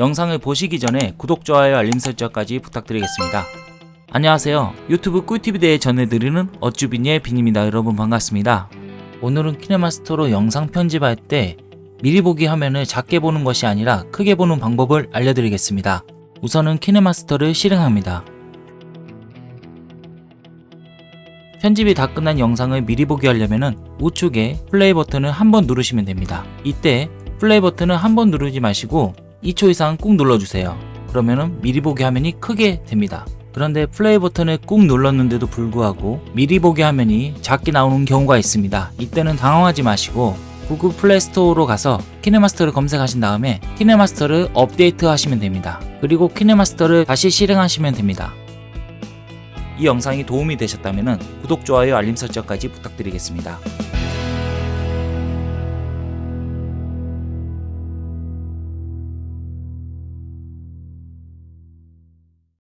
영상을 보시기 전에 구독, 좋아요, 알림 설정까지 부탁드리겠습니다. 안녕하세요. 유튜브 꿀팁에 전해드리는 어쭈빈의 빈입니다. 여러분 반갑습니다. 오늘은 키네마스터로 영상 편집할 때 미리 보기 화면을 작게 보는 것이 아니라 크게 보는 방법을 알려드리겠습니다. 우선은 키네마스터를 실행합니다. 편집이 다 끝난 영상을 미리 보기 하려면 우측에 플레이 버튼을 한 번 누르시면 됩니다. 이때 플레이 버튼을 한 번 누르지 마시고 2초 이상 꾹 눌러주세요. 그러면 미리 보기 화면이 크게 됩니다. 그런데 플레이 버튼을 꾹 눌렀는데도 불구하고 미리 보기 화면이 작게 나오는 경우가 있습니다. 이때는 당황하지 마시고 구글 플레이 스토어로 가서 KineMaster를 검색하신 다음에 KineMaster를 업데이트 하시면 됩니다. 그리고 KineMaster를 다시 실행하시면 됩니다. 이 영상이 도움이 되셨다면 구독, 좋아요, 알림 설정까지 부탁드리겠습니다.